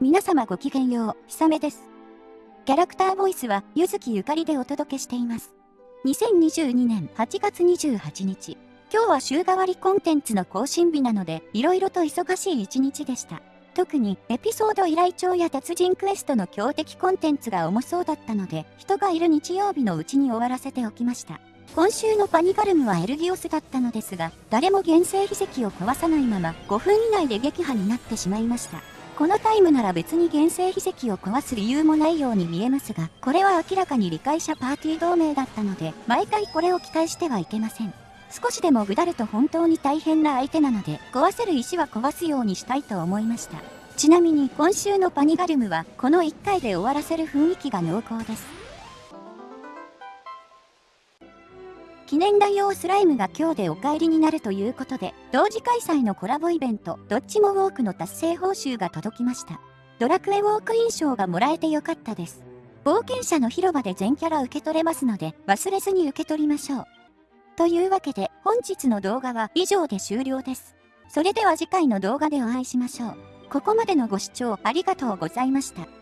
皆様ごきげんよう、ひさめです。キャラクターボイスは、ゆずきゆかりでお届けしています。2022年8月28日。今日は週替わりコンテンツの更新日なので、色々と忙しい一日でした。特に、エピソード依頼帳や達人クエストの強敵コンテンツが重そうだったので、人がいる日曜日のうちに終わらせておきました。今週のパニガルムはエルギオスだったのですが、誰も原生秘跡を壊さないまま5分以内で撃破になってしまいました。このタイムなら別に原生秘跡を壊す理由もないように見えますが、これは明らかに理解者パーティー同盟だったので、毎回これを期待してはいけません。少しでもぐだると本当に大変な相手なので、壊せる石は壊すようにしたいと思いました。ちなみに今週のパニガルムは、この1回で終わらせる雰囲気が濃厚です。記念大用スライムが今日でお帰りになるということで、同時開催のコラボイベント、どっちもウォークの達成報酬が届きました。ドラクエウォーク印象がもらえてよかったです。冒険者の広場で全キャラ受け取れますので、忘れずに受け取りましょう。というわけで、本日の動画は以上で終了です。それでは次回の動画でお会いしましょう。ここまでのご視聴ありがとうございました。